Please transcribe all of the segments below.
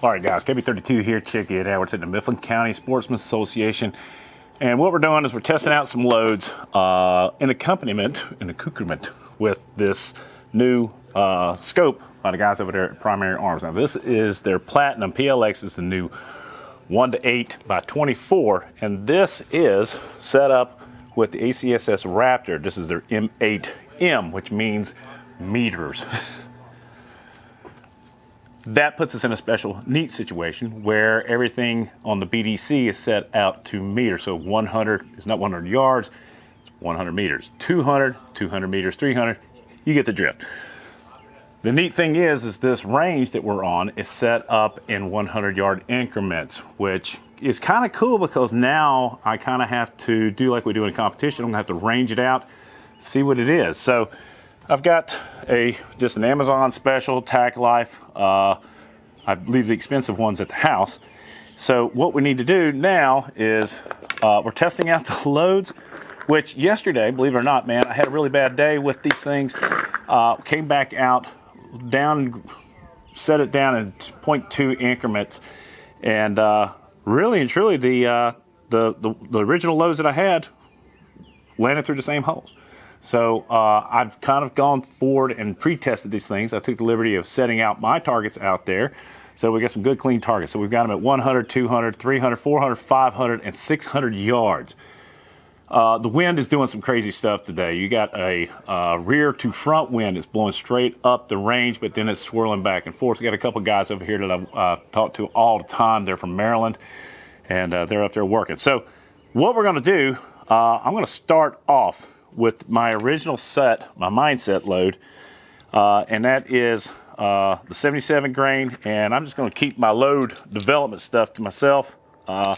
All right, guys, KB32 here. Check it out. We're at the Mifflin County Sportsman Association. And what we're doing is we're testing out some loads uh, in accompaniment, in accoutrement with this new uh, scope by the guys over there at Primary Arms. Now, this is their Platinum PLX, is the new 1 to 8 by 24. And this is set up with the ACSS Raptor. This is their M8M, which means meters. that puts us in a special neat situation where everything on the BDC is set out to meter. So 100 is not 100 yards, it's 100 meters. 200, 200 meters, 300, you get the drift. The neat thing is, is this range that we're on is set up in 100 yard increments, which is kind of cool because now I kind of have to do like we do in a competition. I'm gonna have to range it out, see what it is. So I've got a just an Amazon special Tacklife. Uh, I leave the expensive ones at the house. So what we need to do now is uh, we're testing out the loads, which yesterday, believe it or not, man, I had a really bad day with these things. Uh, came back out, down, set it down in 0.2 increments, and uh, really and truly the, uh, the, the the original loads that I had landed through the same holes. So uh, I've kind of gone forward and pre-tested these things. I took the liberty of setting out my targets out there. So we got some good clean targets. So we've got them at 100, 200, 300, 400, 500, and 600 yards. Uh, the wind is doing some crazy stuff today. You got a uh, rear to front wind that's blowing straight up the range, but then it's swirling back and forth. We got a couple guys over here that I've uh, talked to all the time. They're from Maryland, and uh, they're up there working. So what we're going to do, uh, I'm going to start off with my original set, my mindset load, uh, and that is uh, the 77 grain. And I'm just going to keep my load development stuff to myself, uh,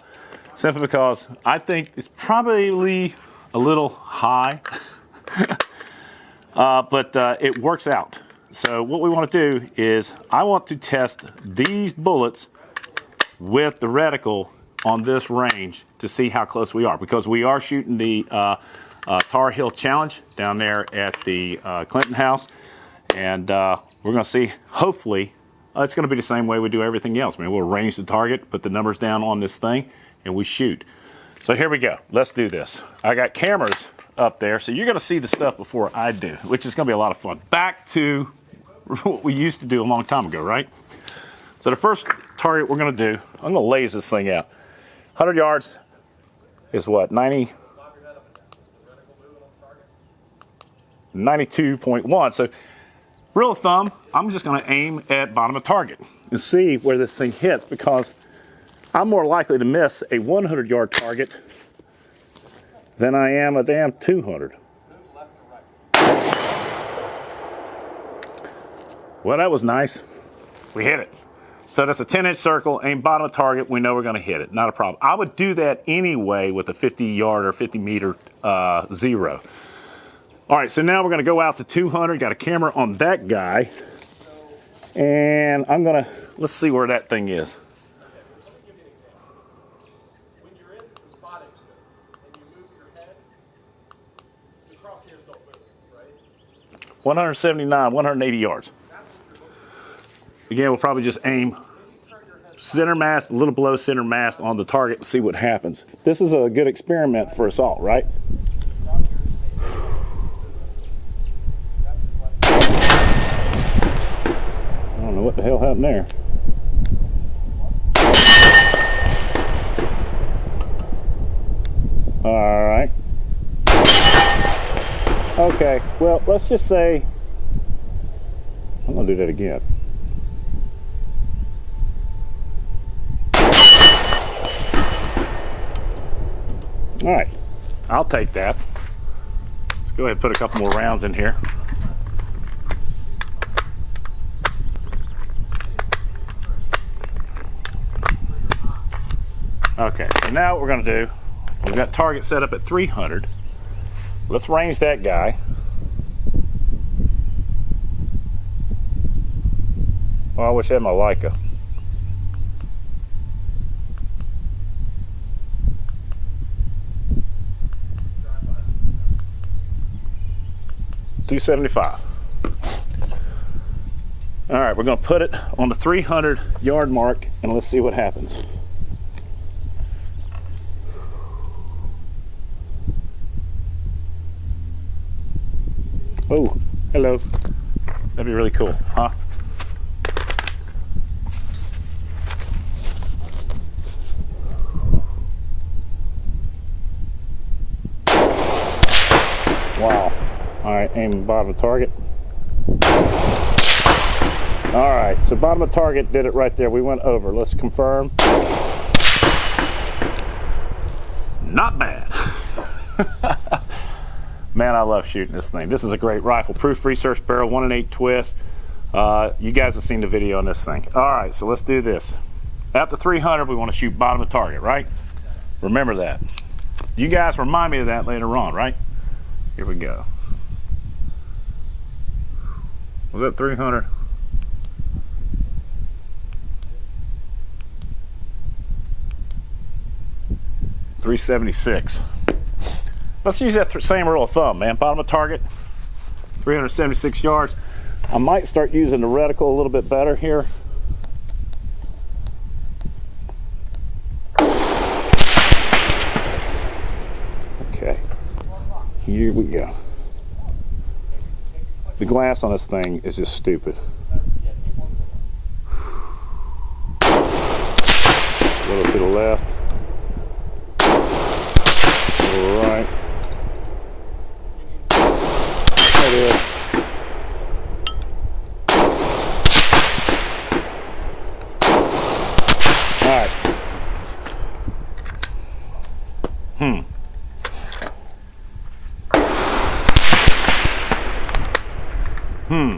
simply because I think it's probably a little high, uh, but uh, it works out. So what we want to do is I want to test these bullets with the reticle on this range to see how close we are because we are shooting the uh, uh, Tar Heel Challenge down there at the uh, Clinton House. And uh, we're going to see, hopefully, uh, it's going to be the same way we do everything else. I mean, we'll range the target, put the numbers down on this thing, and we shoot. So here we go. Let's do this. I got cameras up there, so you're going to see the stuff before I do, which is going to be a lot of fun. Back to what we used to do a long time ago, right? So the first target we're going to do, I'm going to laze this thing out. 100 yards is what, 90, 92.1. So real thumb, I'm just gonna aim at bottom of target and see where this thing hits because I'm more likely to miss a 100 yard target than I am a damn 200. Well, that was nice. We hit it. So that's a 10 inch circle, aim bottom of target, we know we're gonna hit it, not a problem. I would do that anyway with a 50 yard or 50 meter uh, zero. All right, so now we're gonna go out to 200. Got a camera on that guy. And I'm gonna, let's see where that thing is. One hundred seventy-nine, one hundred eighty yards. Again, we'll probably just aim center mass, a little below center mass on the target see what happens. This is a good experiment for us all, right? Happened there. All right. Okay, well, let's just say, I'm gonna do that again. All right, I'll take that. Let's go ahead and put a couple more rounds in here. Okay, so now what we're gonna do, we've got target set up at 300. Let's range that guy. Well, I wish I had my Leica. Two seventy-five. All right, we're gonna put it on the 300 yard mark and let's see what happens. Oh, hello. That'd be really cool, huh? Wow. All right, aim bottom of target. All right, so bottom of target did it right there. We went over. Let's confirm. Not bad. Man, I love shooting this thing. This is a great rifle. Proof research barrel, one and eight twist. Uh, you guys have seen the video on this thing. All right, so let's do this. At the 300, we want to shoot bottom of target, right? Remember that. You guys remind me of that later on, right? Here we go. Was that 300? Three seventy six. Let's use that same rule of thumb, man. Bottom of target, 376 yards. I might start using the reticle a little bit better here. Okay, here we go. The glass on this thing is just stupid. A little to the left. A right. There it is. All right. Hmm. Hmm.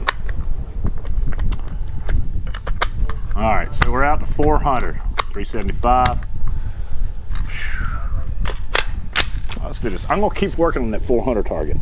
All right, so we're out to 400, 375. Let's do this. I'm gonna keep working on that 400 target.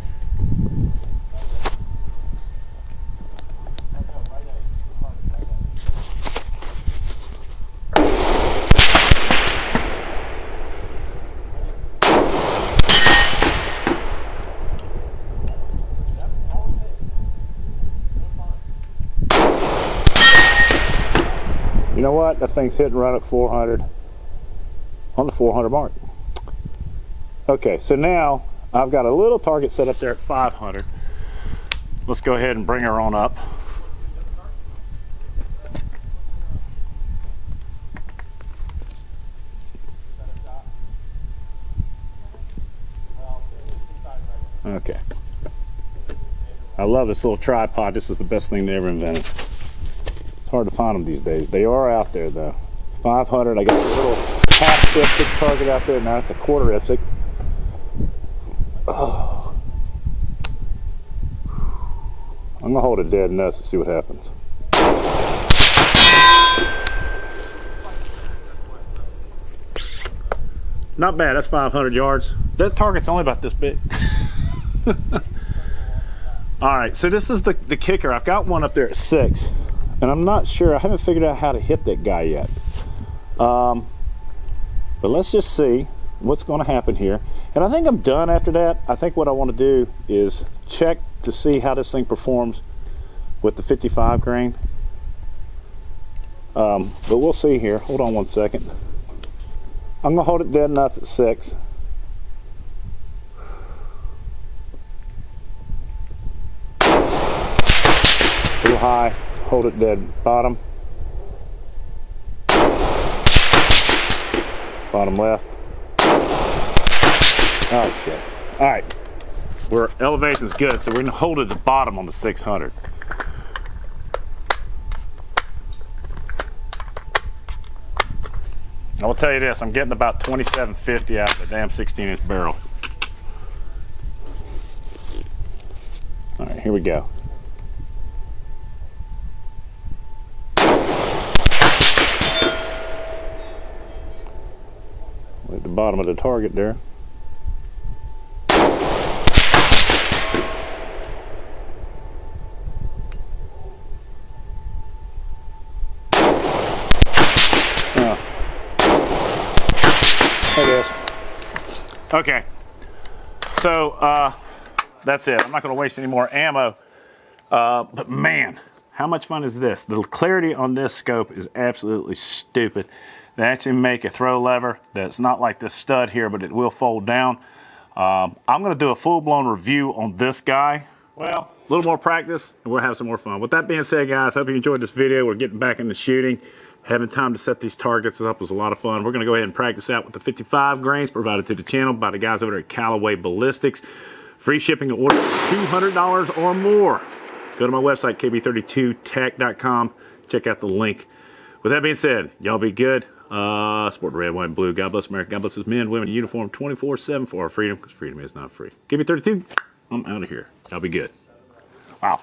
You know what? That thing's hitting right at 400 on the 400 mark. Okay, so now I've got a little target set up there at 500. Let's go ahead and bring her on up. Okay. I love this little tripod. This is the best thing they ever invented. It's hard to find them these days. They are out there though. 500, I got a little half IPSC target out there. Now it's a quarter IPSC. Oh. I'm gonna hold it dead nuts and see what happens. Not bad, that's 500 yards. That target's only about this big. All right, so this is the, the kicker. I've got one up there at six, and I'm not sure, I haven't figured out how to hit that guy yet. Um, but let's just see what's going to happen here. And I think I'm done after that. I think what I want to do is check to see how this thing performs with the 55 grain. Um, but we'll see here. Hold on one second. I'm to hold it dead nuts at six. Little high, hold it dead bottom. Bottom left. Oh shit. All right. We're elevation's good, so we're gonna hold it at the bottom on the 600. I will tell you this, I'm getting about 2750 out of the damn 16 inch barrel. All right, here we go. Bottom of the target there. Oh. There it is. Okay, so uh, that's it. I'm not going to waste any more ammo. Uh, but man, How much fun is this? The clarity on this scope is absolutely stupid. They actually make a throw lever that's not like this stud here, but it will fold down. Um, I'm going to do a full-blown review on this guy. Well, a little more practice, and we'll have some more fun. With that being said, guys, I hope you enjoyed this video. We're getting back into shooting. Having time to set these targets up was a lot of fun. We're going to go ahead and practice out with the 55 grains provided to the channel by the guys over at Callaway Ballistics. Free shipping order $200 or more. Go to my website, kb32tech.com. Check out the link. With that being said, y'all be good. Uh, sport red, white, and blue. God bless America. God bless us men, women in uniform 24-7 for our freedom, because freedom is not free. Give me 32. I'm out of here. I'll be good. Wow.